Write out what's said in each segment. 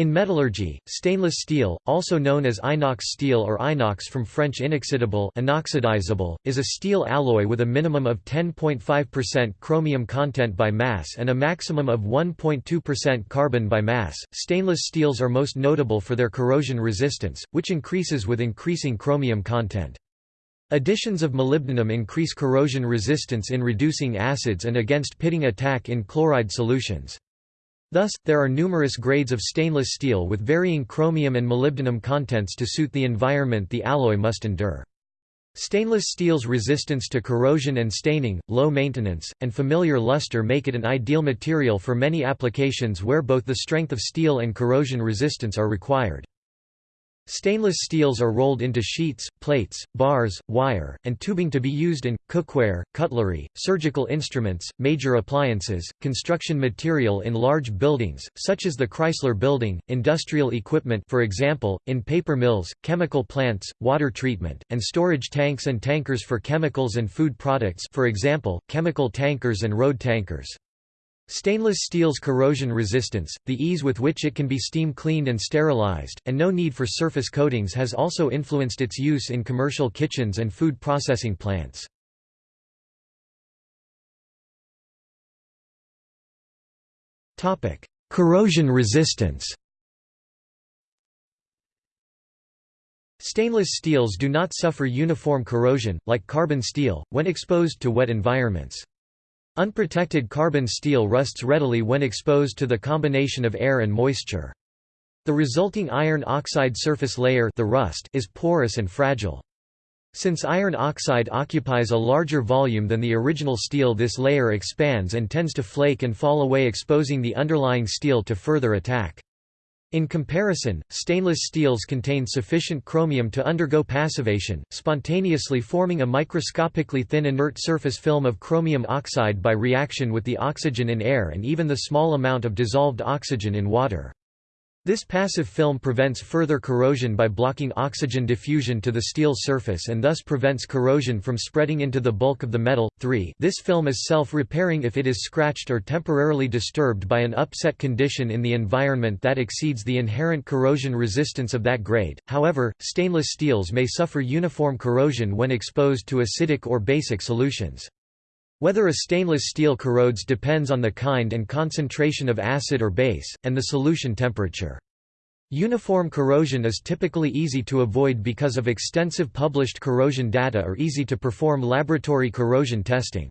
In metallurgy, stainless steel, also known as inox steel or inox from French inoxydable inoxidizable, is a steel alloy with a minimum of 10.5% chromium content by mass and a maximum of 1.2% carbon by mass. Stainless steels are most notable for their corrosion resistance, which increases with increasing chromium content. Additions of molybdenum increase corrosion resistance in reducing acids and against pitting attack in chloride solutions. Thus, there are numerous grades of stainless steel with varying chromium and molybdenum contents to suit the environment the alloy must endure. Stainless steel's resistance to corrosion and staining, low maintenance, and familiar luster make it an ideal material for many applications where both the strength of steel and corrosion resistance are required. Stainless steels are rolled into sheets, plates, bars, wire, and tubing to be used in, cookware, cutlery, surgical instruments, major appliances, construction material in large buildings, such as the Chrysler Building, industrial equipment for example, in paper mills, chemical plants, water treatment, and storage tanks and tankers for chemicals and food products for example, chemical tankers and road tankers. Stainless steel's corrosion resistance, the ease with which it can be steam cleaned and sterilized, and no need for surface coatings has also influenced its use in commercial kitchens and food processing plants. Corrosion resistance Stainless steels do not suffer uniform corrosion, like carbon steel, when exposed to wet environments. Unprotected carbon steel rusts readily when exposed to the combination of air and moisture. The resulting iron oxide surface layer the rust is porous and fragile. Since iron oxide occupies a larger volume than the original steel this layer expands and tends to flake and fall away exposing the underlying steel to further attack. In comparison, stainless steels contain sufficient chromium to undergo passivation, spontaneously forming a microscopically thin inert surface film of chromium oxide by reaction with the oxygen in air and even the small amount of dissolved oxygen in water. This passive film prevents further corrosion by blocking oxygen diffusion to the steel surface and thus prevents corrosion from spreading into the bulk of the metal. 3 This film is self-repairing if it is scratched or temporarily disturbed by an upset condition in the environment that exceeds the inherent corrosion resistance of that grade. However, stainless steels may suffer uniform corrosion when exposed to acidic or basic solutions. Whether a stainless steel corrodes depends on the kind and concentration of acid or base, and the solution temperature. Uniform corrosion is typically easy to avoid because of extensive published corrosion data or easy to perform laboratory corrosion testing.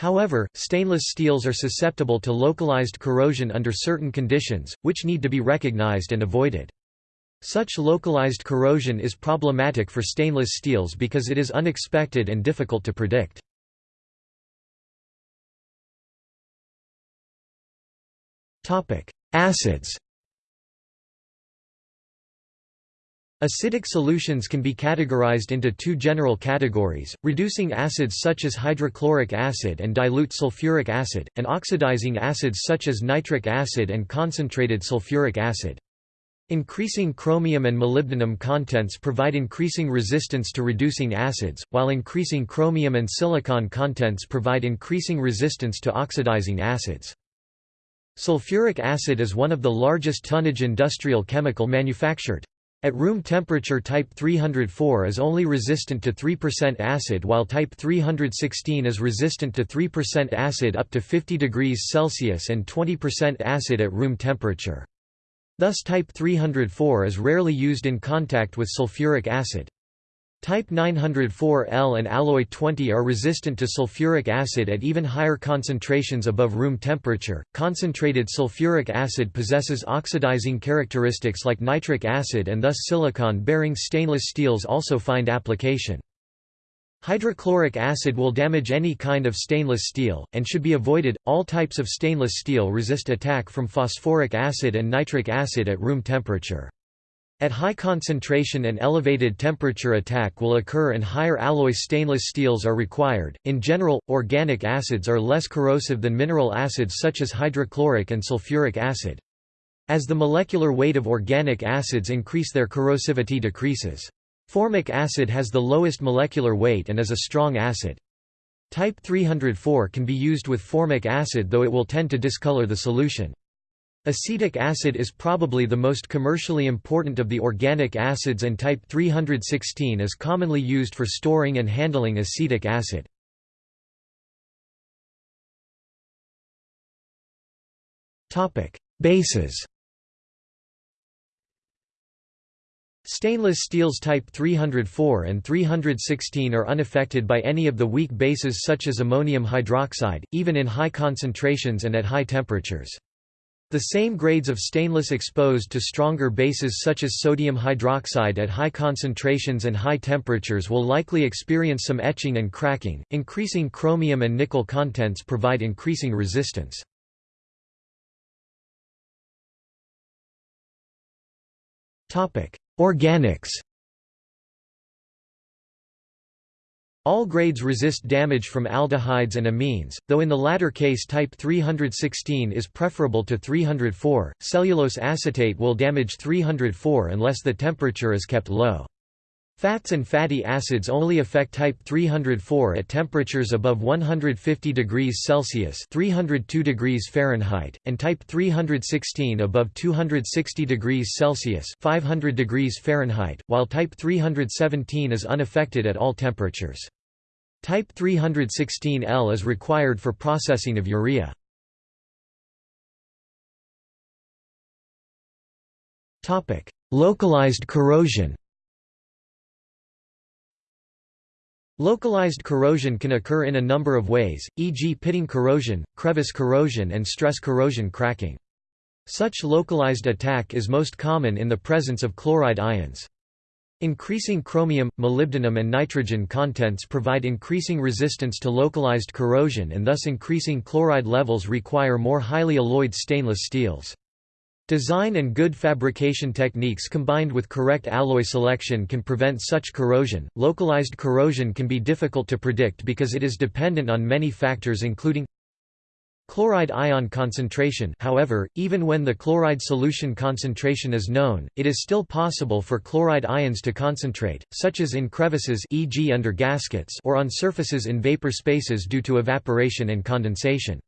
However, stainless steels are susceptible to localized corrosion under certain conditions, which need to be recognized and avoided. Such localized corrosion is problematic for stainless steels because it is unexpected and difficult to predict. Acids Acidic solutions can be categorized into two general categories, reducing acids such as hydrochloric acid and dilute sulfuric acid, and oxidizing acids such as nitric acid and concentrated sulfuric acid. Increasing chromium and molybdenum contents provide increasing resistance to reducing acids, while increasing chromium and silicon contents provide increasing resistance to oxidizing acids. Sulfuric acid is one of the largest tonnage industrial chemical manufactured. At room temperature type 304 is only resistant to 3% acid while type 316 is resistant to 3% acid up to 50 degrees Celsius and 20% acid at room temperature. Thus type 304 is rarely used in contact with sulfuric acid. Type 904L and alloy 20 are resistant to sulfuric acid at even higher concentrations above room temperature. Concentrated sulfuric acid possesses oxidizing characteristics like nitric acid and thus silicon bearing stainless steels also find application. Hydrochloric acid will damage any kind of stainless steel, and should be avoided. All types of stainless steel resist attack from phosphoric acid and nitric acid at room temperature. At high concentration and elevated temperature attack will occur and higher alloy stainless steels are required. In general, organic acids are less corrosive than mineral acids such as hydrochloric and sulfuric acid. As the molecular weight of organic acids increase their corrosivity decreases. Formic acid has the lowest molecular weight and is a strong acid. Type 304 can be used with formic acid though it will tend to discolor the solution. Acetic acid is probably the most commercially important of the organic acids and type 316 is commonly used for storing and handling acetic acid. Bases Stainless steels type 304 and 316 are unaffected by any of the weak bases such as ammonium hydroxide, even in high concentrations and at high temperatures. The same grades of stainless exposed to stronger bases such as sodium hydroxide at high concentrations and high temperatures will likely experience some etching and cracking. Increasing chromium and nickel contents provide increasing resistance. Topic: Organics All grades resist damage from aldehydes and amines, though in the latter case type 316 is preferable to 304. Cellulose acetate will damage 304 unless the temperature is kept low. Fats and fatty acids only affect type 304 at temperatures above 150 degrees Celsius (302 degrees Fahrenheit) and type 316 above 260 degrees Celsius (500 degrees Fahrenheit), while type 317 is unaffected at all temperatures. Type 316L is required for processing of urea. Localized corrosion Localized corrosion can occur in a number of ways, e.g. pitting corrosion, crevice corrosion and stress corrosion cracking. Such localized attack is most common in the presence of chloride ions. Increasing chromium, molybdenum and nitrogen contents provide increasing resistance to localized corrosion and thus increasing chloride levels require more highly alloyed stainless steels. Design and good fabrication techniques combined with correct alloy selection can prevent such corrosion. Localized corrosion can be difficult to predict because it is dependent on many factors including Chloride ion concentration however, even when the chloride solution concentration is known, it is still possible for chloride ions to concentrate, such as in crevices e.g. under gaskets or on surfaces in vapor spaces due to evaporation and condensation.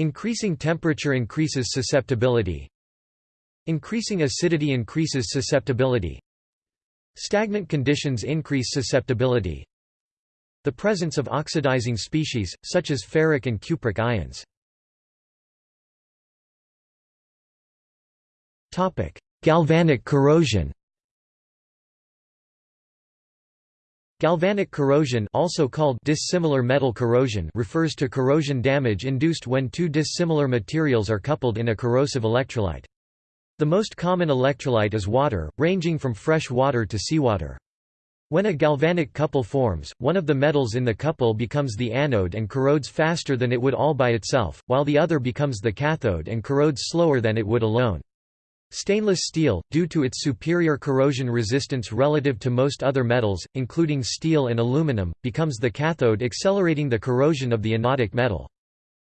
Increasing temperature increases susceptibility. Increasing acidity increases susceptibility. Stagnant conditions increase susceptibility. The presence of oxidizing species, such as ferric and cupric ions. Galvanic corrosion Galvanic corrosion also called dissimilar metal corrosion refers to corrosion damage induced when two dissimilar materials are coupled in a corrosive electrolyte. The most common electrolyte is water, ranging from fresh water to seawater. When a galvanic couple forms, one of the metals in the couple becomes the anode and corrodes faster than it would all by itself, while the other becomes the cathode and corrodes slower than it would alone. Stainless steel, due to its superior corrosion resistance relative to most other metals, including steel and aluminum, becomes the cathode accelerating the corrosion of the anodic metal.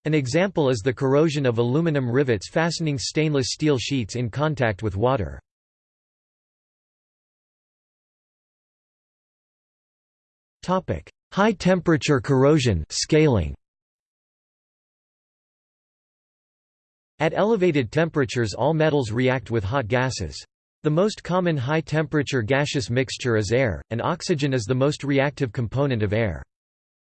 An example is the corrosion of aluminum rivets fastening stainless steel sheets in contact with water. High temperature corrosion scaling. At elevated temperatures all metals react with hot gases. The most common high-temperature gaseous mixture is air, and oxygen is the most reactive component of air.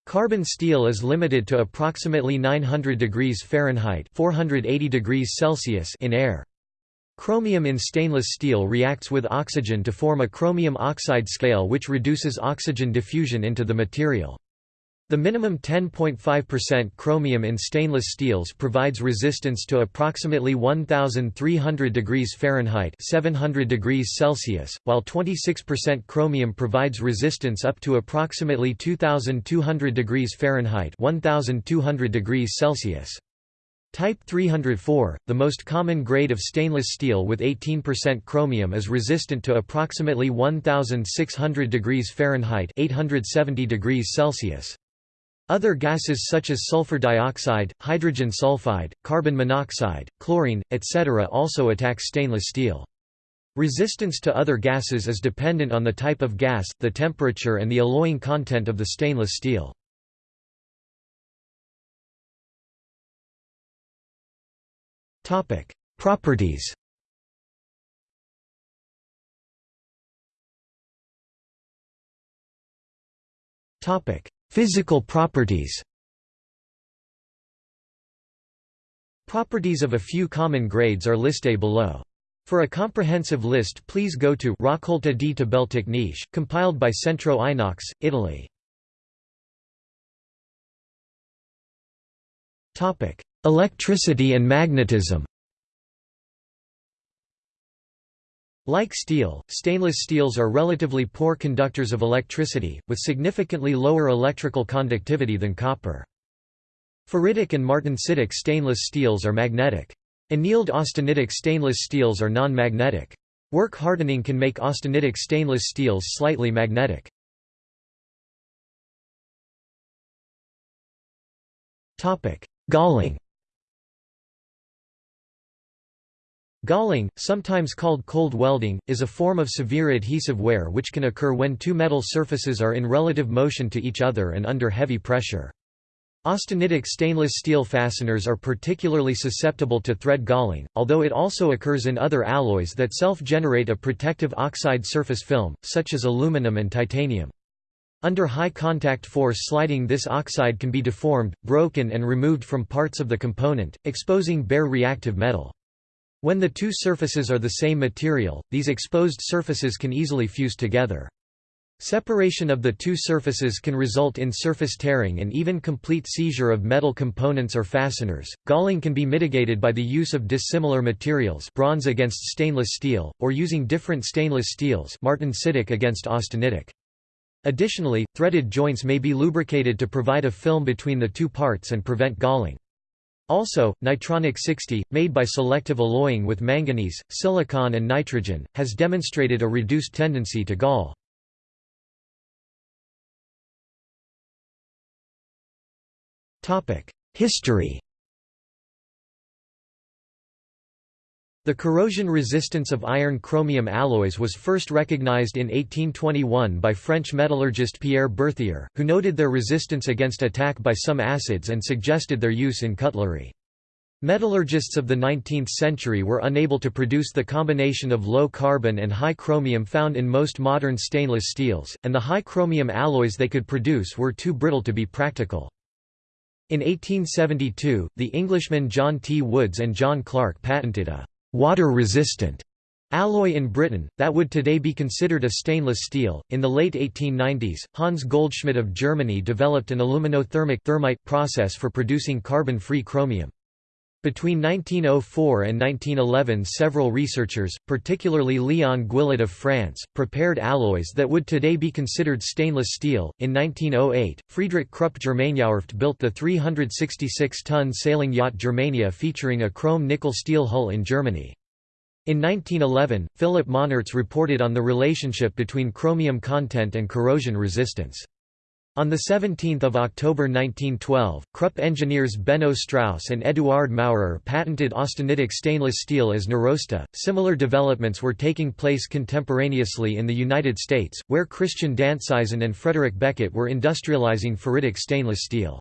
Carbon steel is limited to approximately 900 degrees Fahrenheit 480 degrees Celsius in air. Chromium in stainless steel reacts with oxygen to form a chromium oxide scale which reduces oxygen diffusion into the material. The minimum 10.5% chromium in stainless steels provides resistance to approximately 1300 degrees Fahrenheit 700 degrees Celsius, while 26% chromium provides resistance up to approximately 2200 degrees Fahrenheit 1200 degrees Celsius. Type 304, the most common grade of stainless steel with 18% chromium is resistant to approximately 1600 degrees Fahrenheit 870 degrees Celsius. Other gases such as sulfur dioxide, hydrogen sulfide, carbon monoxide, chlorine, etc. also attack stainless steel. Resistance to other gases is dependent on the type of gas, the temperature and the alloying content of the stainless steel. Properties. Topic: Physical properties. Properties of a few common grades are listed below. For a comprehensive list please go to Raccolta di tabelle compiled by Centro Inox, Italy. Electricity and magnetism Like steel, stainless steels are relatively poor conductors of electricity, with significantly lower electrical conductivity than copper. Ferritic and martensitic stainless steels are magnetic. Annealed austenitic stainless steels are non-magnetic. Work hardening can make austenitic stainless steels slightly magnetic. Galling Galling, sometimes called cold welding, is a form of severe adhesive wear which can occur when two metal surfaces are in relative motion to each other and under heavy pressure. Austenitic stainless steel fasteners are particularly susceptible to thread galling, although it also occurs in other alloys that self-generate a protective oxide surface film, such as aluminum and titanium. Under high contact force sliding this oxide can be deformed, broken and removed from parts of the component, exposing bare reactive metal. When the two surfaces are the same material, these exposed surfaces can easily fuse together. Separation of the two surfaces can result in surface tearing and even complete seizure of metal components or fasteners. Galling can be mitigated by the use of dissimilar materials, bronze against stainless steel, or using different stainless steels, martensitic against austenitic. Additionally, threaded joints may be lubricated to provide a film between the two parts and prevent galling. Also, Nitronic 60, made by selective alloying with manganese, silicon and nitrogen, has demonstrated a reduced tendency to gall. History The corrosion resistance of iron-chromium alloys was first recognized in 1821 by French metallurgist Pierre Berthier, who noted their resistance against attack by some acids and suggested their use in cutlery. Metallurgists of the 19th century were unable to produce the combination of low carbon and high chromium found in most modern stainless steels, and the high chromium alloys they could produce were too brittle to be practical. In 1872, the Englishmen John T. Woods and John Clark patented a water-resistant alloy in Britain, that would today be considered a stainless steel. In the late 1890s, Hans Goldschmidt of Germany developed an aluminothermic thermite process for producing carbon-free chromium. Between 1904 and 1911 several researchers, particularly Leon Guillet of France, prepared alloys that would today be considered stainless steel. In 1908, Friedrich Krupp Germaniawerft built the 366-ton sailing yacht Germania featuring a chrome-nickel steel hull in Germany. In 1911, Philip Monnartz reported on the relationship between chromium content and corrosion resistance. On 17 October 1912, Krupp engineers Benno Strauss and Eduard Maurer patented austenitic stainless steel as Nirosta. Similar developments were taking place contemporaneously in the United States, where Christian Dantsizen and Frederick Beckett were industrializing ferritic stainless steel.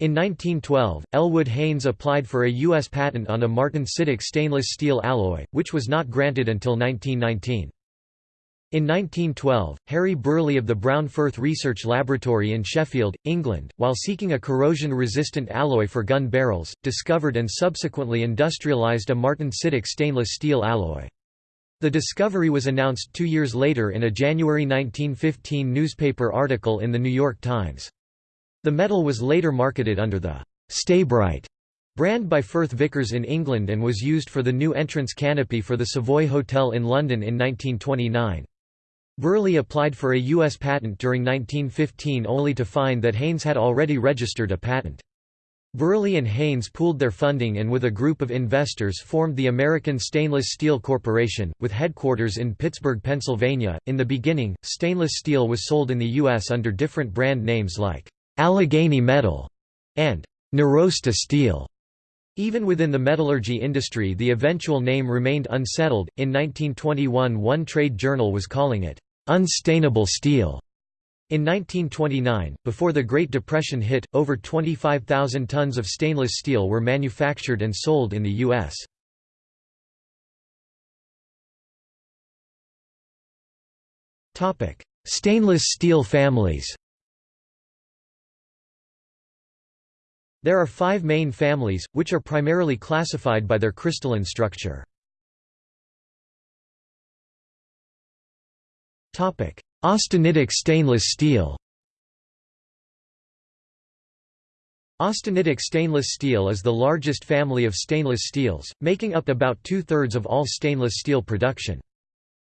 In 1912, Elwood Haynes applied for a U.S. patent on a martensitic stainless steel alloy, which was not granted until 1919. In 1912, Harry Brearley of the Brown Firth Research Laboratory in Sheffield, England, while seeking a corrosion-resistant alloy for gun barrels, discovered and subsequently industrialized a martensitic stainless steel alloy. The discovery was announced two years later in a January 1915 newspaper article in The New York Times. The metal was later marketed under the Staybrite brand by Firth Vickers in England and was used for the new entrance canopy for the Savoy Hotel in London in 1929. Brearley applied for a U.S. patent during 1915 only to find that Haynes had already registered a patent. Brearley and Haynes pooled their funding and with a group of investors formed the American Stainless Steel Corporation, with headquarters in Pittsburgh, Pennsylvania. In the beginning, stainless steel was sold in the U.S. under different brand names like Allegheny Metal and Nirosta Steel. Even within the metallurgy industry the eventual name remained unsettled. In 1921 one trade journal was calling it unstainable steel. In 1929, before the Great Depression hit, over 25,000 tons of stainless steel were manufactured and sold in the U.S. Stainless steel families There are five main families, which are primarily classified by their crystalline structure. Austenitic stainless steel Austenitic stainless steel is the largest family of stainless steels, making up about two-thirds of all stainless steel production.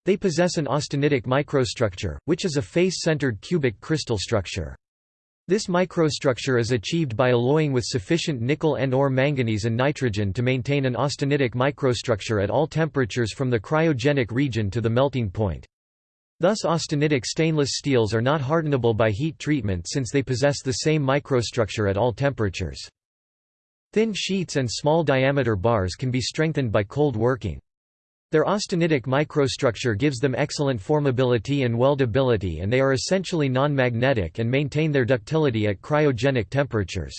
They possess an austenitic microstructure, which is a face-centered cubic crystal structure. This microstructure is achieved by alloying with sufficient nickel and or manganese and nitrogen to maintain an austenitic microstructure at all temperatures from the cryogenic region to the melting point. Thus austenitic stainless steels are not hardenable by heat treatment since they possess the same microstructure at all temperatures. Thin sheets and small diameter bars can be strengthened by cold working. Their austenitic microstructure gives them excellent formability and weldability and they are essentially non-magnetic and maintain their ductility at cryogenic temperatures.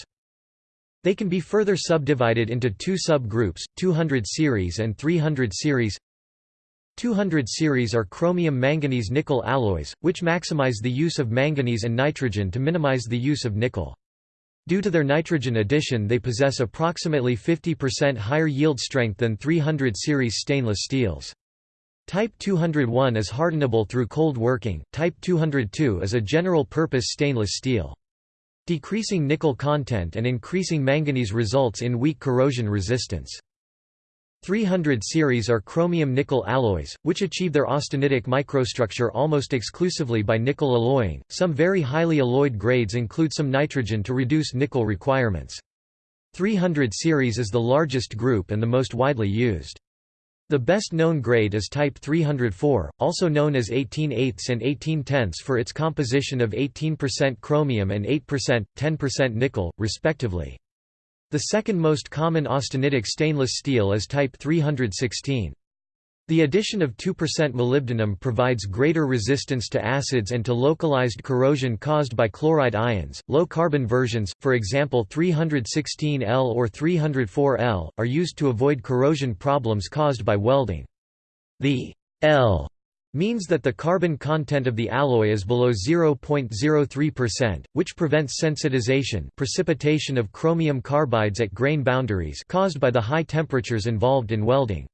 They can be further subdivided into two subgroups, 200 series and 300 series. 200 series are chromium-manganese-nickel alloys, which maximize the use of manganese and nitrogen to minimize the use of nickel. Due to their nitrogen addition they possess approximately 50% higher yield strength than 300 series stainless steels. Type 201 is hardenable through cold working, Type 202 is a general-purpose stainless steel. Decreasing nickel content and increasing manganese results in weak corrosion resistance. 300 series are chromium-nickel alloys, which achieve their austenitic microstructure almost exclusively by nickel alloying. Some very highly alloyed grades include some nitrogen to reduce nickel requirements. 300 series is the largest group and the most widely used. The best known grade is type 304, also known as 18 eighths and 18 tenths for its composition of 18% chromium and 8%, 10% nickel, respectively. The second most common austenitic stainless steel is type 316. The addition of 2% molybdenum provides greater resistance to acids and to localized corrosion caused by chloride ions. Low carbon versions, for example 316L or 304L, are used to avoid corrosion problems caused by welding. The L means that the carbon content of the alloy is below 0.03%, which prevents sensitization precipitation of chromium carbides at grain boundaries caused by the high temperatures involved in welding.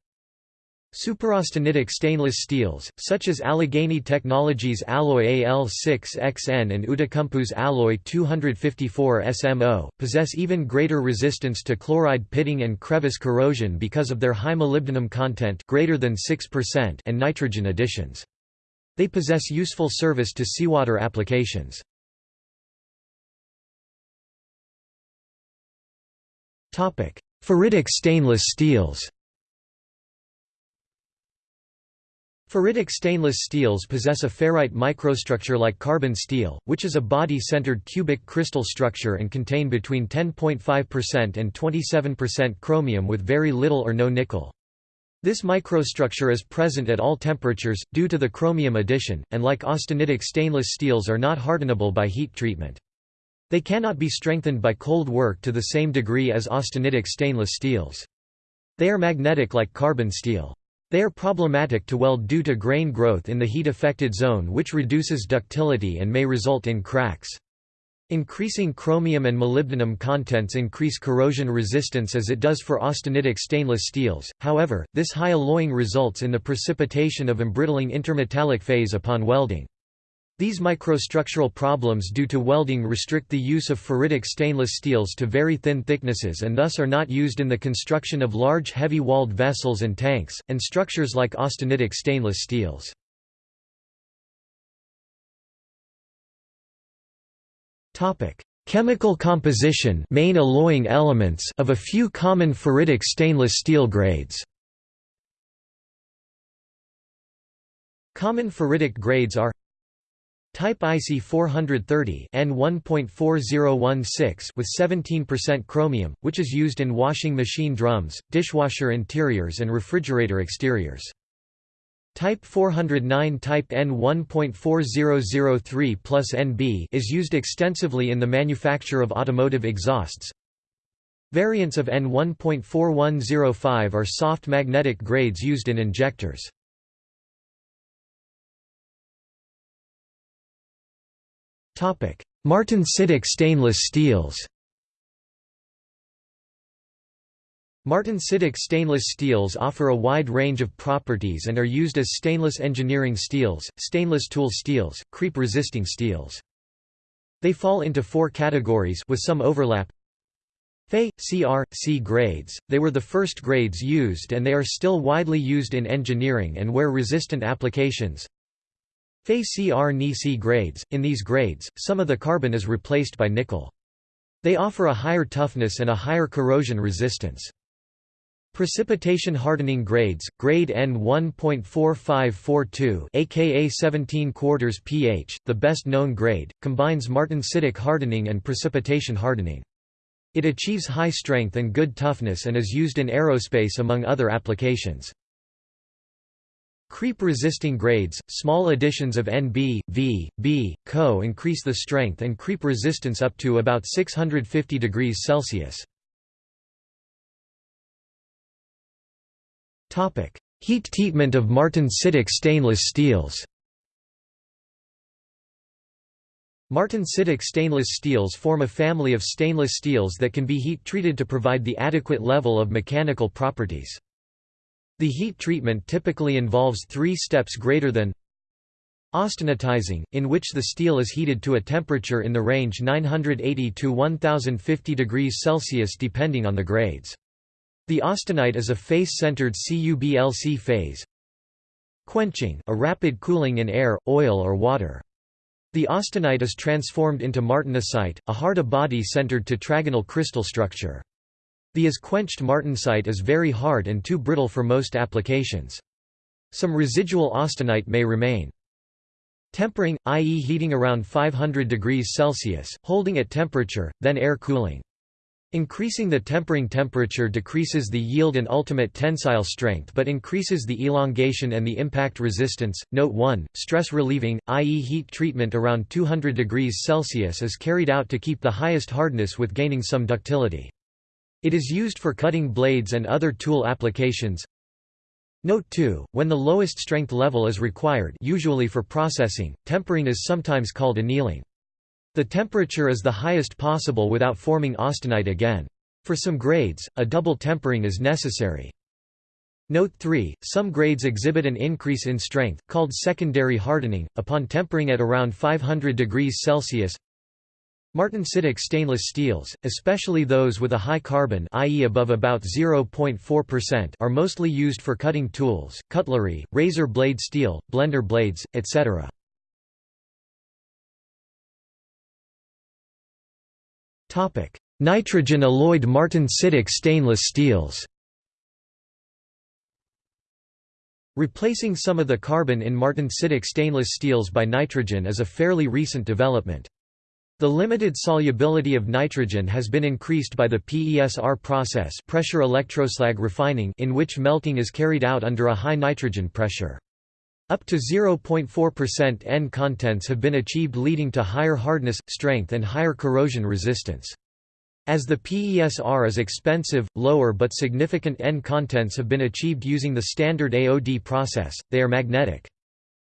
Superaustenitic stainless steels, such as Allegheny Technologies alloy AL6XN and Outokumpu's alloy 254 SMO, possess even greater resistance to chloride pitting and crevice corrosion because of their high molybdenum content greater than 6% and nitrogen additions. They possess useful service to seawater applications. Ferritic stainless steels Ferritic stainless steels possess a ferrite microstructure like carbon steel, which is a body-centered cubic crystal structure and contain between 10.5% and 27% chromium with very little or no nickel. This microstructure is present at all temperatures, due to the chromium addition, and like austenitic stainless steels are not hardenable by heat treatment. They cannot be strengthened by cold work to the same degree as austenitic stainless steels. They are magnetic like carbon steel. They are problematic to weld due to grain growth in the heat-affected zone which reduces ductility and may result in cracks. Increasing chromium and molybdenum contents increase corrosion resistance as it does for austenitic stainless steels, however, this high alloying results in the precipitation of embrittling intermetallic phase upon welding. These microstructural problems due to welding restrict the use of ferritic stainless steels to very thin thicknesses and thus are not used in the construction of large heavy-walled vessels and tanks, and structures like austenitic stainless steels. Chemical composition main alloying elements of a few common ferritic stainless steel grades Common ferritic grades are Type IC 430 N1.4016 with 17% chromium, which is used in washing machine drums, dishwasher interiors and refrigerator exteriors. Type 409 Type N1.4003 plus NB is used extensively in the manufacture of automotive exhausts. Variants of N1.4105 are soft magnetic grades used in injectors. Martensitic stainless steels Martensitic stainless steels offer a wide range of properties and are used as stainless engineering steels, stainless tool steels, creep-resisting steels. They fall into four categories with some overlap. Fe, Cr, C grades, they were the first grades used and they are still widely used in engineering and wear-resistant applications. Fe Cr Ni C grades, in these grades, some of the carbon is replaced by nickel. They offer a higher toughness and a higher corrosion resistance. Precipitation hardening grades, grade N1.4542 aka 17 quarters pH, the best known grade, combines martensitic hardening and precipitation hardening. It achieves high strength and good toughness and is used in aerospace among other applications. Creep-resisting grades, small additions of Nb, V, B, Co increase the strength and creep resistance up to about 650 degrees Celsius. Heat treatment of martensitic stainless steels Martensitic stainless steels form a family of stainless steels that can be heat treated to provide the adequate level of mechanical properties. The heat treatment typically involves three steps greater than Austenitizing, in which the steel is heated to a temperature in the range 980 to 1050 degrees Celsius depending on the grades. The austenite is a face-centered cubic phase. Quenching a rapid cooling in air, oil or water. The austenite is transformed into martensite, a hard body-centered tetragonal crystal structure. The as-quenched martensite is very hard and too brittle for most applications. Some residual austenite may remain. Tempering, i.e. heating around 500 degrees Celsius, holding at temperature, then air cooling. Increasing the tempering temperature decreases the yield and ultimate tensile strength but increases the elongation and the impact resistance. Note 1, stress relieving, i.e. heat treatment around 200 degrees Celsius is carried out to keep the highest hardness with gaining some ductility. It is used for cutting blades and other tool applications. Note 2, when the lowest strength level is required usually for processing, tempering is sometimes called annealing. The temperature is the highest possible without forming austenite again. For some grades, a double tempering is necessary. Note 3, some grades exhibit an increase in strength, called secondary hardening, upon tempering at around 500 degrees Celsius. Martensitic stainless steels, especially those with a high carbon i.e. above about 0.4% are mostly used for cutting tools, cutlery, razor blade steel, blender blades, etc. Nitrogen alloyed martensitic stainless steels Replacing some of the carbon in martensitic stainless steels by nitrogen is a fairly recent development. The limited solubility of nitrogen has been increased by the PESR process pressure electroslag refining in which melting is carried out under a high nitrogen pressure. Up to 0.4% N contents have been achieved leading to higher hardness, strength and higher corrosion resistance. As the PESR is expensive, lower but significant N contents have been achieved using the standard AOD process, they are magnetic.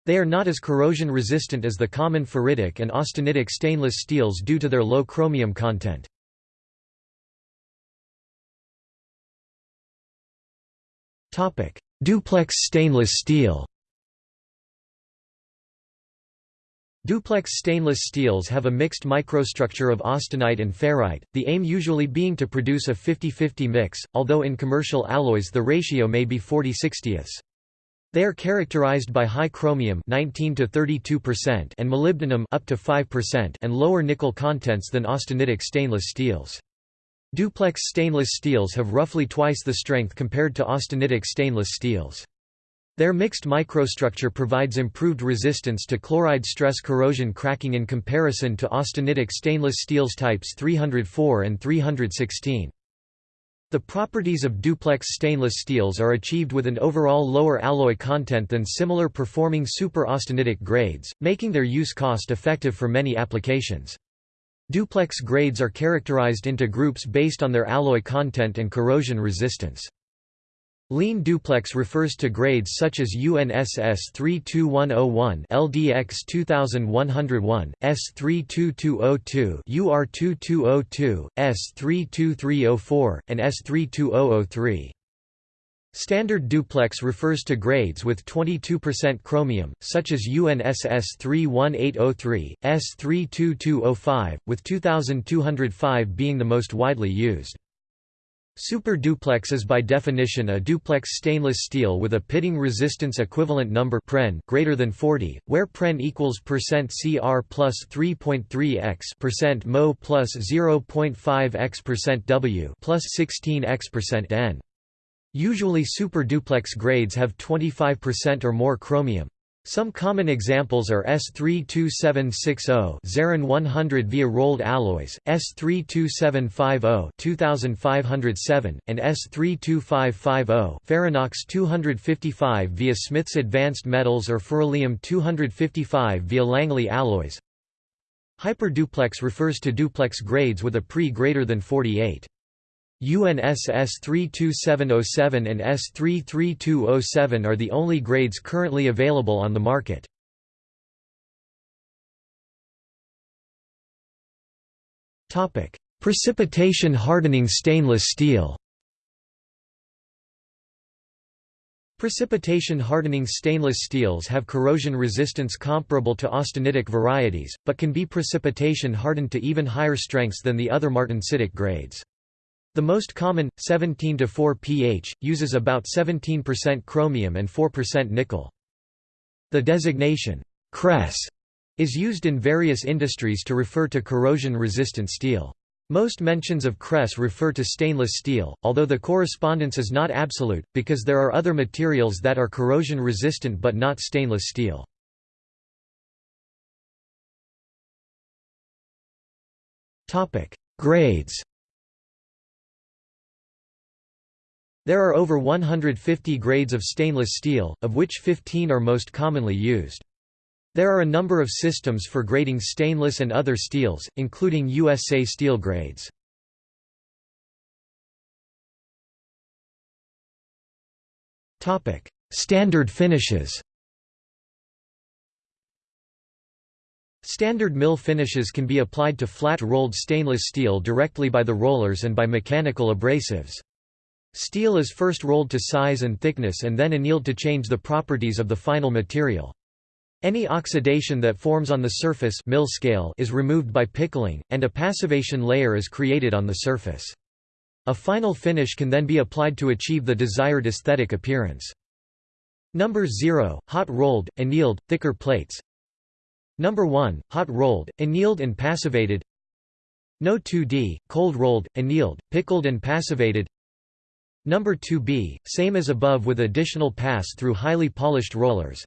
They are not as corrosion resistant as the common ferritic and austenitic stainless steels due to their low chromium content. Duplex stainless steel Duplex stainless steels have a mixed microstructure of austenite and ferrite, the aim usually being to produce a 50-50 mix, although in commercial alloys the ratio may be 40 60 They are characterized by high chromium 19 to 32% and molybdenum up to 5% and lower nickel contents than austenitic stainless steels. Duplex stainless steels have roughly twice the strength compared to austenitic stainless steels. Their mixed microstructure provides improved resistance to chloride stress corrosion cracking in comparison to austenitic stainless steels types 304 and 316. The properties of duplex stainless steels are achieved with an overall lower alloy content than similar performing super-austenitic grades, making their use cost-effective for many applications. Duplex grades are characterized into groups based on their alloy content and corrosion resistance. Lean duplex refers to grades such as UNSS 32101 LDX 2101, S32202 UR2202, S32304, and S32003. Standard duplex refers to grades with 22% chromium, such as UNSS 31803, S32205, with 2205 being the most widely used. Super duplex is by definition a duplex stainless steel with a pitting resistance equivalent number pren greater than 40, where pren equals percent %CR plus 3.3 x percent mo plus 0.5 x percent W plus 16 x percent N. Usually super duplex grades have 25% or more chromium. Some common examples are S32760 Zeron 100 via rolled alloys, S32750 2507, and S32550 Ferrinox 255 via Smiths Advanced Metals or Ferralium 255 via Langley alloys. Hyperduplex refers to duplex grades with a pre greater than 48. UNSS 32707 and S33207 are the only grades currently available on the market. Topic: Precipitation hardening stainless steel Precipitation hardening stainless steels have corrosion resistance comparable to austenitic varieties, but can be precipitation hardened to even higher strengths than the other martensitic grades. The most common, 17–4 pH, uses about 17% chromium and 4% nickel. The designation, Cres, is used in various industries to refer to corrosion-resistant steel. Most mentions of Cres refer to stainless steel, although the correspondence is not absolute, because there are other materials that are corrosion-resistant but not stainless steel. Grades There are over 150 grades of stainless steel, of which 15 are most commonly used. There are a number of systems for grading stainless and other steels, including USA steel grades. Standard finishes Standard mill finishes can be applied to flat-rolled stainless steel directly by the rollers and by mechanical abrasives. Steel is first rolled to size and thickness and then annealed to change the properties of the final material. Any oxidation that forms on the surface mill scale is removed by pickling, and a passivation layer is created on the surface. A final finish can then be applied to achieve the desired aesthetic appearance. Number 0, hot rolled, annealed, thicker plates. Number 1, hot rolled, annealed and passivated. No 2D, cold rolled, annealed, pickled and passivated. Number 2b, same as above with additional pass through highly polished rollers.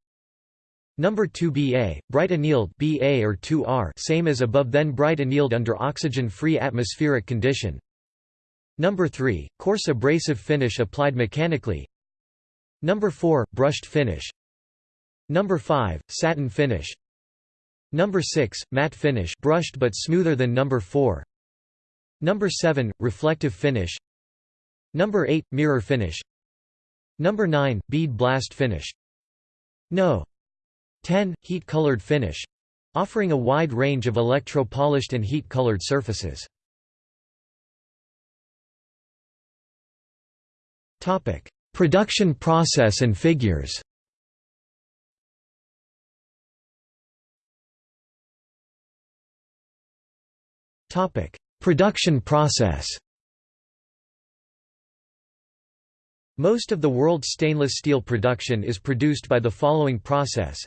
Number 2ba, bright annealed BA or 2R, same as above then bright annealed under oxygen-free atmospheric condition. Number 3, coarse abrasive finish applied mechanically. Number 4, brushed finish. Number 5, satin finish. Number 6, matte finish, brushed but smoother than number 4. Number 7, reflective finish. Number 8 mirror finish. Number 9 bead blast finish. No. 10 heat colored finish, offering a wide range of electro-polished and heat-colored surfaces. Topic: Production process and figures. Topic: Production process. Most of the world's stainless steel production is produced by the following process.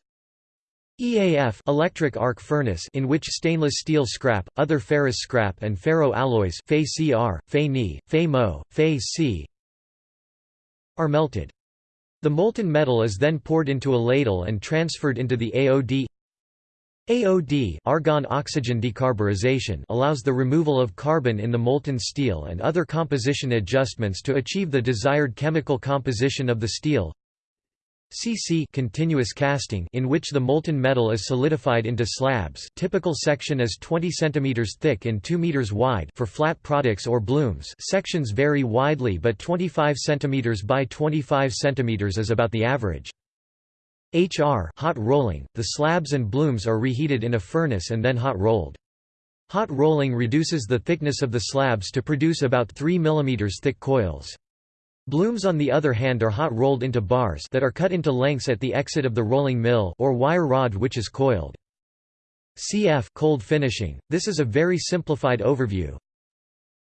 EAF electric arc furnace in which stainless steel scrap, other ferrous scrap and ferro alloys Fe-CR, Fe-Ni, Fe-Mo, Fe-C are melted. The molten metal is then poured into a ladle and transferred into the AOD AOD argon oxygen decarburization allows the removal of carbon in the molten steel and other composition adjustments to achieve the desired chemical composition of the steel. CC continuous casting in which the molten metal is solidified into slabs typical section is 20 cm thick and 2 m wide for flat products or blooms sections vary widely but 25 cm by 25 cm is about the average. HR hot rolling, the slabs and blooms are reheated in a furnace and then hot rolled. Hot rolling reduces the thickness of the slabs to produce about 3 mm thick coils. Blooms on the other hand are hot rolled into bars that are cut into lengths at the exit of the rolling mill or wire rod which is coiled. CF cold finishing. This is a very simplified overview.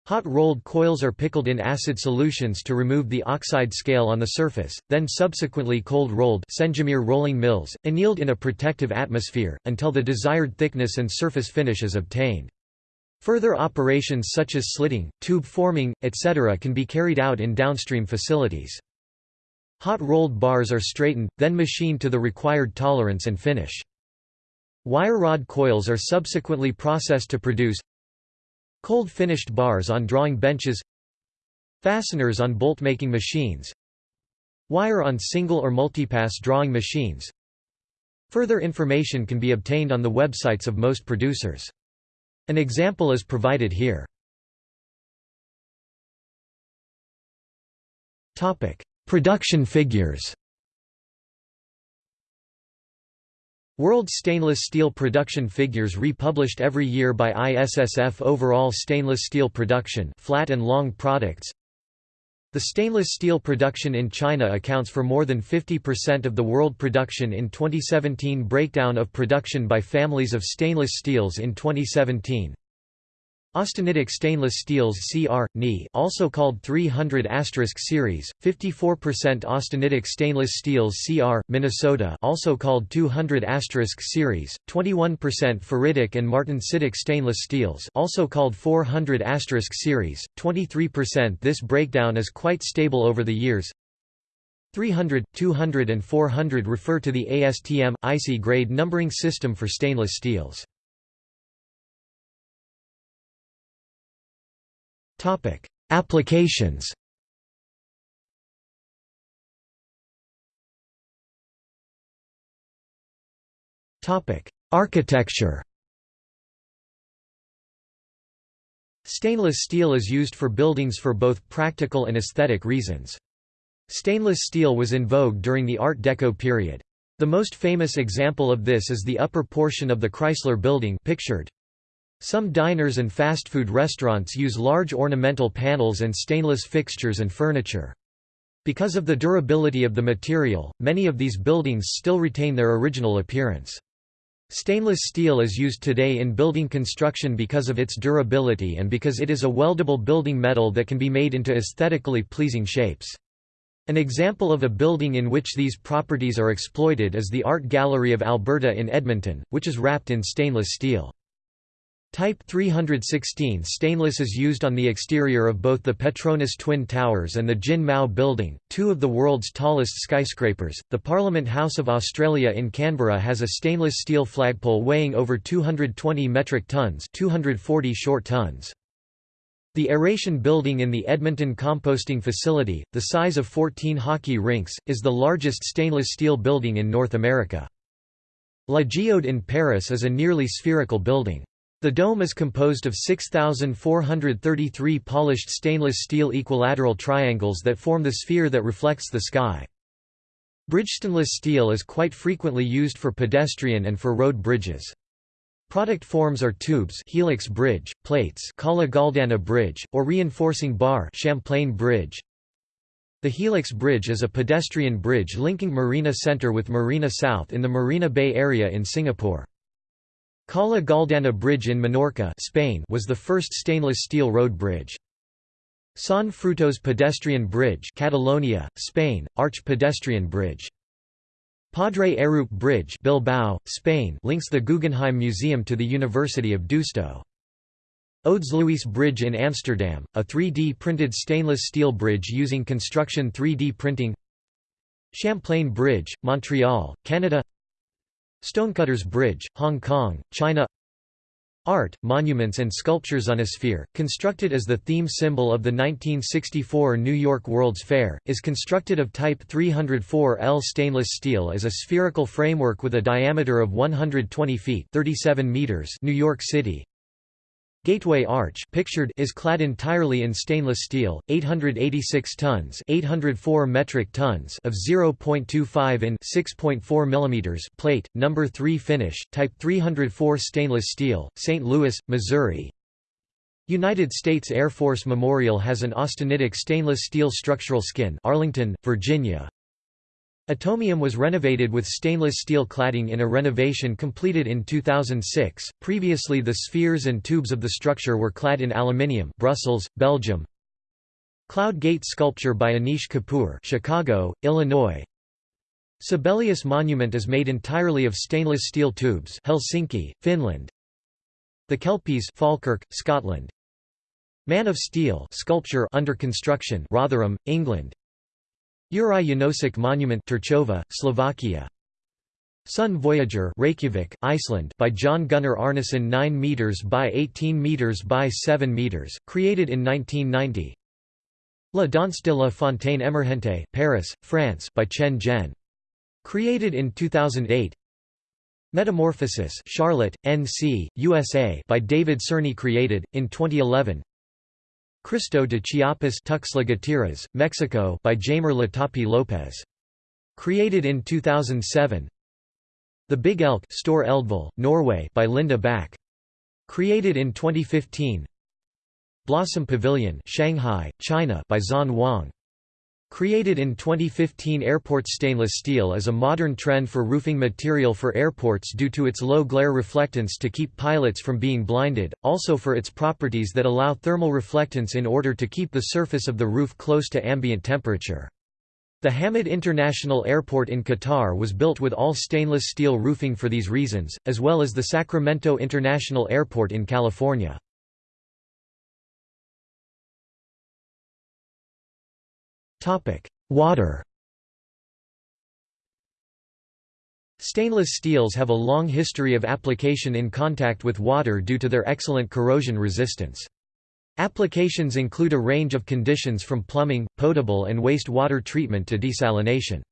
Hot rolled coils are pickled in acid solutions to remove the oxide scale on the surface, then subsequently cold rolled Sendzimir rolling mills, annealed in a protective atmosphere, until the desired thickness and surface finish is obtained. Further operations such as slitting, tube forming, etc. can be carried out in downstream facilities. Hot rolled bars are straightened, then machined to the required tolerance and finish. Wire rod coils are subsequently processed to produce cold finished bars on drawing benches fasteners on bolt-making machines wire on single or multipass drawing machines Further information can be obtained on the websites of most producers. An example is provided here. Production figures World Stainless Steel Production Figures republished every year by ISSF Overall Stainless Steel Production flat and long products. The stainless steel production in China accounts for more than 50% of the world production in 2017 Breakdown of production by families of stainless steels in 2017 Austenitic stainless steels CR, Ni also called 300 series, 54% austenitic stainless steels CR, Minnesota also called 200 series, 21% ferritic and martensitic stainless steels also called 400 series, 23% This breakdown is quite stable over the years 300, 200 and 400 refer to the ASTM, IC grade numbering system for stainless steels. Applications. Architecture. Stainless steel is used for buildings for both practical and aesthetic reasons. Stainless steel was in vogue during the Art Deco period. The most famous example of this is the upper portion of the Chrysler Building pictured. Some diners and fast food restaurants use large ornamental panels and stainless fixtures and furniture. Because of the durability of the material, many of these buildings still retain their original appearance. Stainless steel is used today in building construction because of its durability and because it is a weldable building metal that can be made into aesthetically pleasing shapes. An example of a building in which these properties are exploited is the Art Gallery of Alberta in Edmonton, which is wrapped in stainless steel. Type 316 stainless is used on the exterior of both the Petronas Twin Towers and the Jin Mao Building, two of the world's tallest skyscrapers. The Parliament House of Australia in Canberra has a stainless steel flagpole weighing over 220 metric tons, 240 short tons. The Aeration Building in the Edmonton Composting Facility, the size of 14 hockey rinks, is the largest stainless steel building in North America. La Geode in Paris is a nearly spherical building. The dome is composed of 6,433 polished stainless steel equilateral triangles that form the sphere that reflects the sky. Bridgestainless steel is quite frequently used for pedestrian and for road bridges. Product forms are tubes helix bridge, plates Galdana bridge, or reinforcing bar Champlain bridge. The Helix Bridge is a pedestrian bridge linking Marina Center with Marina South in the Marina Bay area in Singapore. Cala Galdana Bridge in Menorca Spain was the first stainless steel road bridge. Sant Fruitós Pedestrian Bridge Catalonia, Spain, arch pedestrian bridge. Padre Arrupe Bridge Bilbao, Spain links the Guggenheim Museum to the University of Deusto. Odes Luis Bridge in Amsterdam, a 3D printed stainless steel bridge using construction 3D printing Champlain Bridge, Montreal, Canada Stonecutters Bridge, Hong Kong, China. Art, monuments and sculptures Unisphere, constructed as the theme symbol of the 1964 New York World's Fair, is constructed of type 304L stainless steel as a spherical framework with a diameter of 120 feet 37 meters New York City, Gateway Arch pictured is clad entirely in stainless steel, 886 tons 804 metric tons of 0.25 in 6.4 mm plate, number 3 finish, type 304 stainless steel, St. Louis, Missouri. United States Air Force Memorial has an austenitic stainless steel structural skin Arlington, Virginia. Atomium was renovated with stainless steel cladding in a renovation completed in 2006. Previously, the spheres and tubes of the structure were clad in aluminium. Brussels, Belgium. Cloud Gate sculpture by Anish Kapoor, Chicago, Illinois. Sibelius Monument is made entirely of stainless steel tubes, Helsinki, Finland. The Kelpies, Falkirk, Scotland. Man of Steel sculpture under construction, Rotherham, England. Juraj Janosik Monument Terchová, Slovakia. Sun Voyager Reykjavik, Iceland by John Gunnar Árnason 9 meters by 18 meters by 7 meters, created in 1990 La Danse de la Fontaine Emergente Paris, France by Chen Zhen. Created in 2008 Metamorphosis Charlotte, NC, USA by David Cerny created, in 2011 Cristo de Chiapas Gutiérrez, Mexico by Jaime Latapi Lopez. Created in 2007 The Big Elk Store Eldville, Norway by Linda Back. Created in 2015 Blossom Pavilion Shanghai, China by Zhan Wang. Created in 2015 Airport stainless steel is a modern trend for roofing material for airports due to its low glare reflectance to keep pilots from being blinded, also for its properties that allow thermal reflectance in order to keep the surface of the roof close to ambient temperature. The Hamad International Airport in Qatar was built with all stainless steel roofing for these reasons, as well as the Sacramento International Airport in California. Water Stainless steels have a long history of application in contact with water due to their excellent corrosion resistance. Applications include a range of conditions from plumbing, potable and waste water treatment to desalination.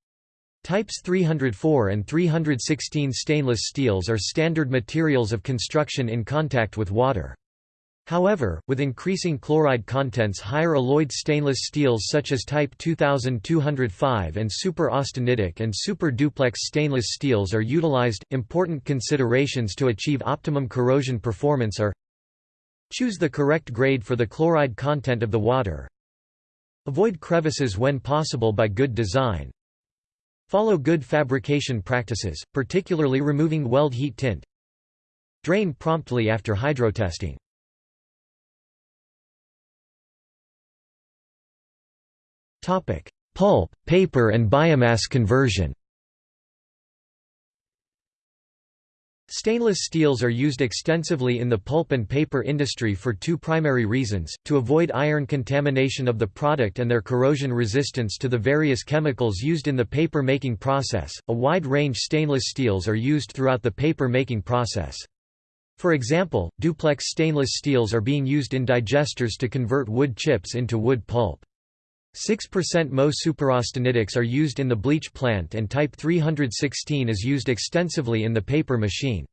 Types 304 and 316 stainless steels are standard materials of construction in contact with water. However, with increasing chloride contents higher alloyed stainless steels such as Type 2205 and super austenitic and super duplex stainless steels are utilized. Important considerations to achieve optimum corrosion performance are Choose the correct grade for the chloride content of the water. Avoid crevices when possible by good design. Follow good fabrication practices, particularly removing weld heat tint. Drain promptly after hydrotesting. Topic: Pulp, paper and biomass conversion. Stainless steels are used extensively in the pulp and paper industry for two primary reasons, to avoid iron contamination of the product and their corrosion resistance to the various chemicals used in the paper making process. A wide range stainless steels are used throughout the paper making process. For example, duplex stainless steels are being used in digesters to convert wood chips into wood pulp. 6% Mo superaustenitics are used in the bleach plant and type 316 is used extensively in the paper machine.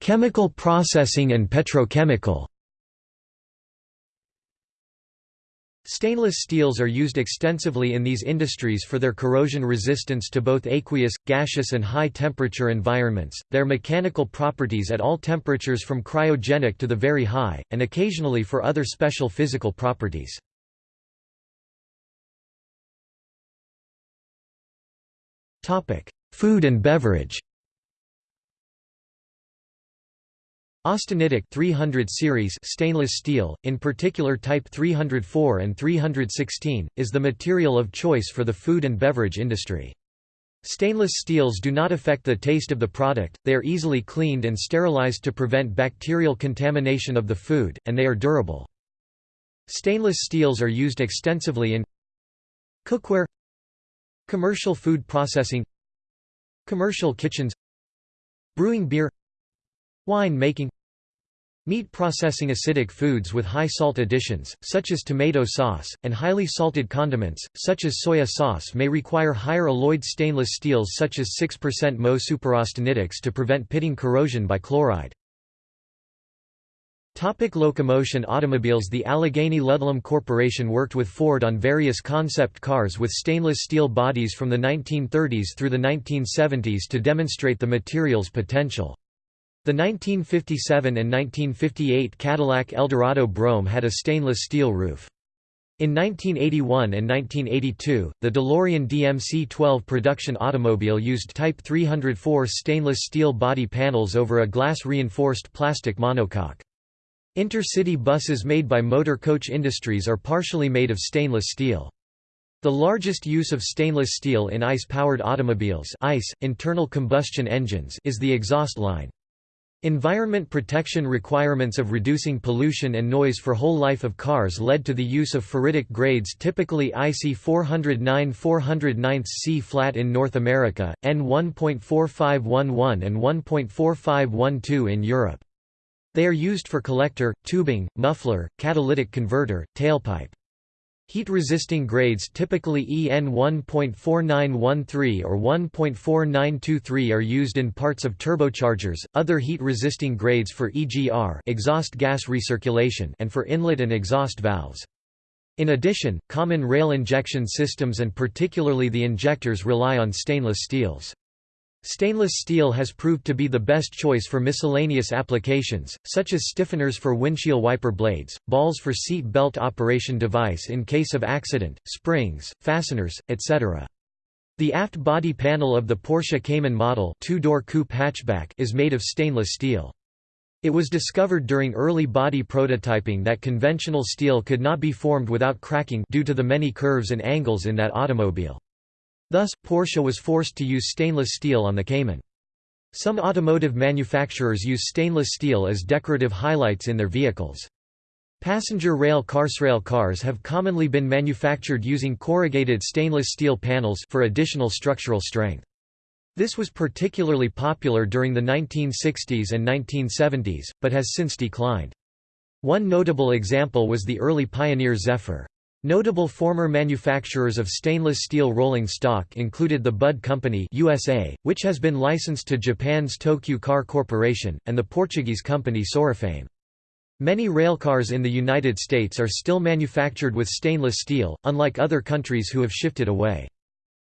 Chemical processing and petrochemical Stainless steels are used extensively in these industries for their corrosion resistance to both aqueous, gaseous and high-temperature environments, their mechanical properties at all temperatures from cryogenic to the very high, and occasionally for other special physical properties. Food and beverage Austenitic 300 series stainless steel, in particular type 304 and 316, is the material of choice for the food and beverage industry. Stainless steels do not affect the taste of the product, they are easily cleaned and sterilized to prevent bacterial contamination of the food, and they are durable. Stainless steels are used extensively in Cookware Commercial food processing Commercial kitchens Brewing beer Wine making Meat processing acidic foods with high salt additions, such as tomato sauce, and highly salted condiments, such as soya sauce may require higher alloyed stainless steels such as 6% Mo superaustenitics to prevent pitting corrosion by chloride. Topic locomotion Automobiles The Allegheny Ludlum Corporation worked with Ford on various concept cars with stainless steel bodies from the 1930s through the 1970s to demonstrate the material's potential. The 1957 and 1958 Cadillac Eldorado Brougham had a stainless steel roof. In 1981 and 1982, the DeLorean DMC-12 production automobile used Type 304 stainless steel body panels over a glass-reinforced plastic monocoque. Intercity buses made by Motor Coach Industries are partially made of stainless steel. The largest use of stainless steel in ICE-powered automobiles ICE, internal combustion engines is the exhaust line. Environment protection requirements of reducing pollution and noise for whole life of cars led to the use of ferritic grades typically IC 409 409 C flat in North America, N 1.4511 and 1.4512 in Europe. They are used for collector, tubing, muffler, catalytic converter, tailpipe. Heat-resisting grades typically EN 1.4913 or 1.4923 are used in parts of turbochargers, other heat-resisting grades for EGR exhaust gas recirculation and for inlet and exhaust valves. In addition, common rail injection systems and particularly the injectors rely on stainless steels. Stainless steel has proved to be the best choice for miscellaneous applications, such as stiffeners for windshield wiper blades, balls for seat belt operation device in case of accident, springs, fasteners, etc. The aft body panel of the Porsche Cayman model two-door coupe hatchback is made of stainless steel. It was discovered during early body prototyping that conventional steel could not be formed without cracking due to the many curves and angles in that automobile. Thus, Porsche was forced to use stainless steel on the Cayman. Some automotive manufacturers use stainless steel as decorative highlights in their vehicles. Passenger rail carsrail cars have commonly been manufactured using corrugated stainless steel panels for additional structural strength. This was particularly popular during the 1960s and 1970s, but has since declined. One notable example was the early Pioneer Zephyr. Notable former manufacturers of stainless steel rolling stock included the Budd Company USA, which has been licensed to Japan's Tokyu Car Corporation, and the Portuguese company Sorefame. Many railcars in the United States are still manufactured with stainless steel, unlike other countries who have shifted away.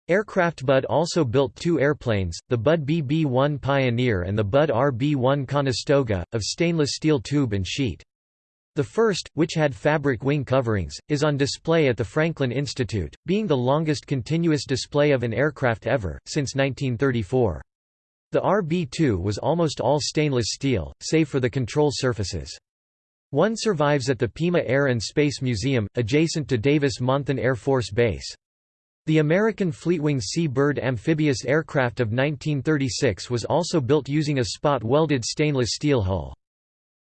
Aircraft Budd also built two airplanes, the Budd BB-1 Pioneer and the Budd RB-1 Conestoga, of stainless steel tube and sheet. The first, which had fabric wing coverings, is on display at the Franklin Institute, being the longest continuous display of an aircraft ever, since 1934. The RB-2 was almost all stainless steel, save for the control surfaces. One survives at the Pima Air and Space Museum, adjacent to Davis-Monthan Air Force Base. The American Fleetwing Sea-Bird amphibious aircraft of 1936 was also built using a spot-welded stainless steel hull.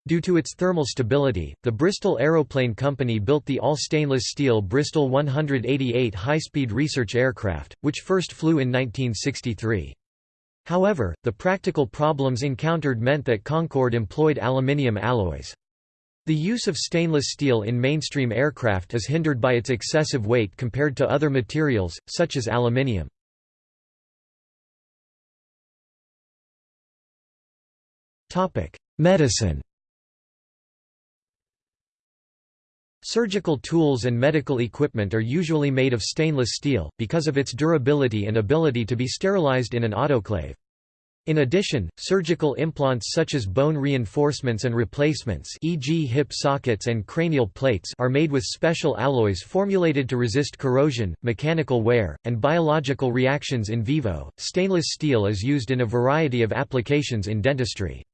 Due to its thermal stability, the Bristol Aeroplane Company built the all-stainless steel Bristol 188 high-speed research aircraft, which first flew in 1963. However, the practical problems encountered meant that Concorde employed aluminium alloys. The use of stainless steel in mainstream aircraft is hindered by its excessive weight compared to other materials, such as aluminium. Medicine Surgical tools and medical equipment are usually made of stainless steel, because of its durability and ability to be sterilized in an autoclave. In addition, surgical implants such as bone reinforcements and replacements e.g. hip sockets and cranial plates are made with special alloys formulated to resist corrosion, mechanical wear, and biological reactions in vivo. Stainless steel is used in a variety of applications in dentistry.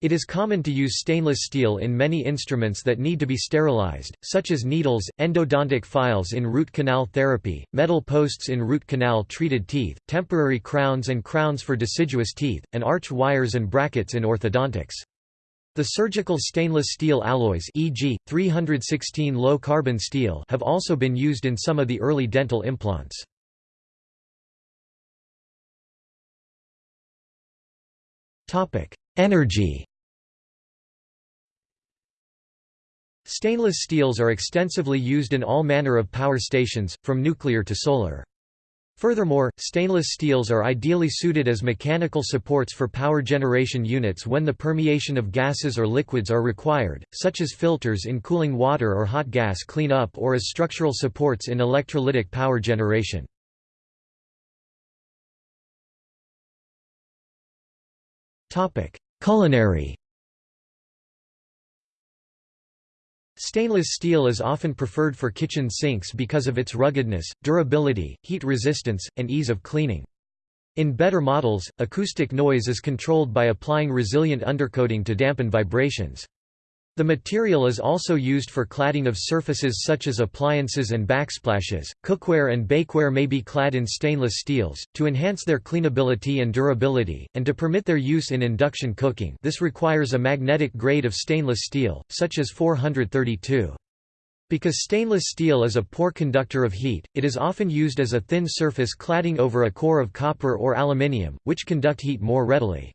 It is common to use stainless steel in many instruments that need to be sterilized, such as needles, endodontic files in root canal therapy, metal posts in root canal treated teeth, temporary crowns and crowns for deciduous teeth, and arch wires and brackets in orthodontics. The surgical stainless steel alloys e.g., 316 low-carbon steel have also been used in some of the early dental implants. Energy Stainless steels are extensively used in all manner of power stations, from nuclear to solar. Furthermore, stainless steels are ideally suited as mechanical supports for power generation units when the permeation of gases or liquids are required, such as filters in cooling water or hot gas clean-up or as structural supports in electrolytic power generation. Culinary Stainless steel is often preferred for kitchen sinks because of its ruggedness, durability, heat resistance, and ease of cleaning. In better models, acoustic noise is controlled by applying resilient undercoating to dampen vibrations. The material is also used for cladding of surfaces such as appliances and backsplashes. Cookware and bakeware may be clad in stainless steels, to enhance their cleanability and durability, and to permit their use in induction cooking this requires a magnetic grade of stainless steel, such as 432. Because stainless steel is a poor conductor of heat, it is often used as a thin surface cladding over a core of copper or aluminium, which conduct heat more readily.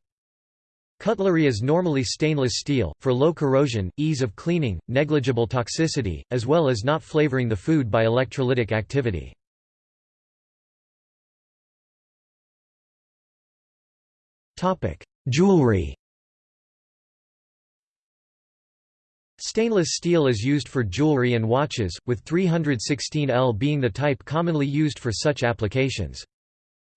Cutlery is normally stainless steel, for low corrosion, ease of cleaning, negligible toxicity, as well as not flavoring the food by electrolytic activity. Jewelry Stainless steel is used for jewelry and watches, with 316L being the type commonly used for such applications.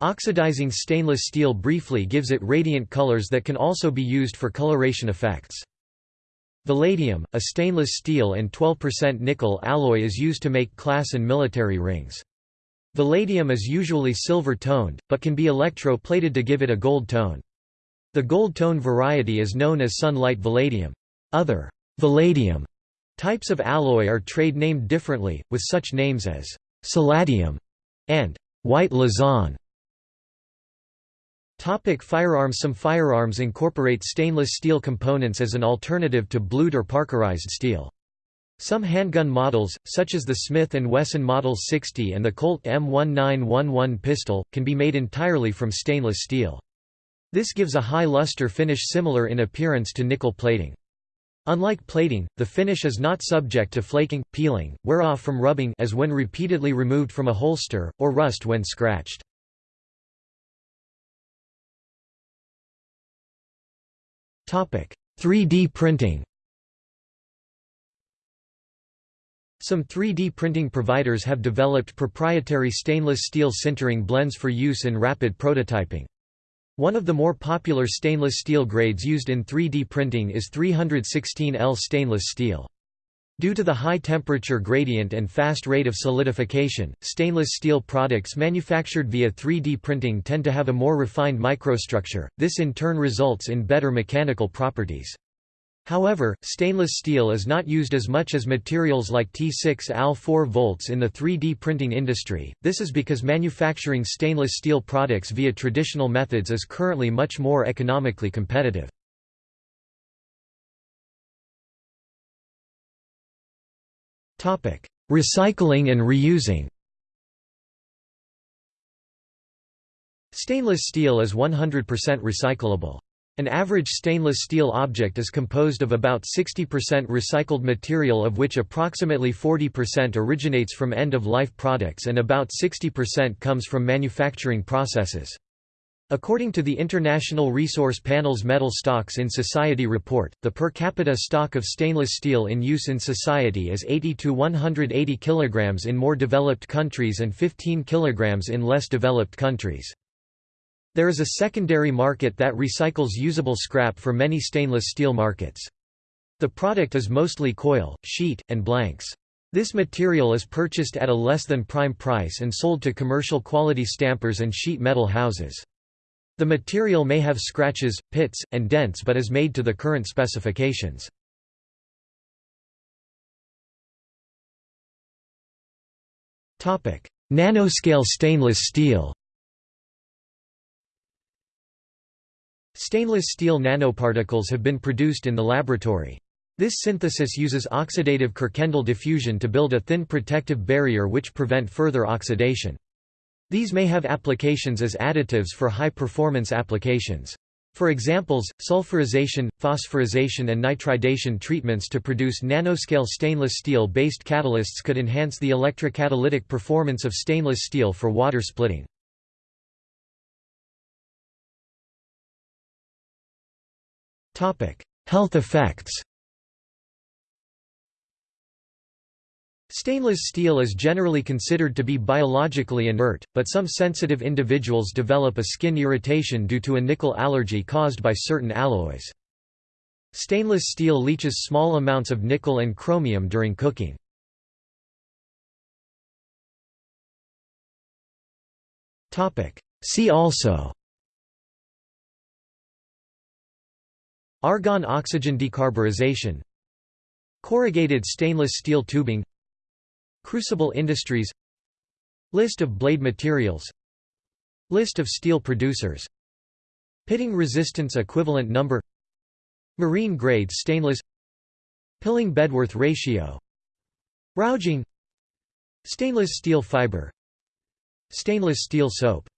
Oxidizing stainless steel briefly gives it radiant colors that can also be used for coloration effects. Valadium, a stainless steel and 12% nickel alloy is used to make class and military rings. Valadium is usually silver-toned, but can be electro-plated to give it a gold tone. The gold tone variety is known as sunlight Valadium. Other Valadium types of alloy are trade-named differently, with such names as «palladium» and «white Lausanne». Topic firearms Some firearms incorporate stainless steel components as an alternative to blued or parkerized steel. Some handgun models, such as the Smith & Wesson Model 60 and the Colt M1911 pistol, can be made entirely from stainless steel. This gives a high luster finish similar in appearance to nickel plating. Unlike plating, the finish is not subject to flaking, peeling, wear off from rubbing as when repeatedly removed from a holster, or rust when scratched. 3D printing Some 3D printing providers have developed proprietary stainless steel sintering blends for use in rapid prototyping. One of the more popular stainless steel grades used in 3D printing is 316L stainless steel. Due to the high temperature gradient and fast rate of solidification, stainless steel products manufactured via 3D printing tend to have a more refined microstructure, this in turn results in better mechanical properties. However, stainless steel is not used as much as materials like T6 Al 4 volts in the 3D printing industry, this is because manufacturing stainless steel products via traditional methods is currently much more economically competitive. Recycling and reusing Stainless steel is 100% recyclable. An average stainless steel object is composed of about 60% recycled material of which approximately 40% originates from end-of-life products and about 60% comes from manufacturing processes. According to the International Resource Panel's Metal Stocks in Society report, the per capita stock of stainless steel in use in society is 80 to 180 kg in more developed countries and 15 kg in less developed countries. There is a secondary market that recycles usable scrap for many stainless steel markets. The product is mostly coil, sheet, and blanks. This material is purchased at a less than prime price and sold to commercial quality stampers and sheet metal houses. The material may have scratches, pits, and dents but is made to the current specifications. Nanoscale stainless steel Stainless steel nanoparticles have been produced in the laboratory. This synthesis uses oxidative Kirkendall diffusion to build a thin protective barrier which prevent further oxidation. These may have applications as additives for high-performance applications. For examples, sulfurization, phosphorization and nitridation treatments to produce nanoscale stainless steel-based catalysts could enhance the electrocatalytic performance of stainless steel for water splitting. Health effects Stainless steel is generally considered to be biologically inert, but some sensitive individuals develop a skin irritation due to a nickel allergy caused by certain alloys. Stainless steel leaches small amounts of nickel and chromium during cooking. See also Argon-oxygen decarburization Corrugated stainless steel tubing Crucible industries List of blade materials List of steel producers Pitting resistance equivalent number Marine grade stainless Pilling Bedworth ratio Rouging Stainless steel fiber Stainless steel soap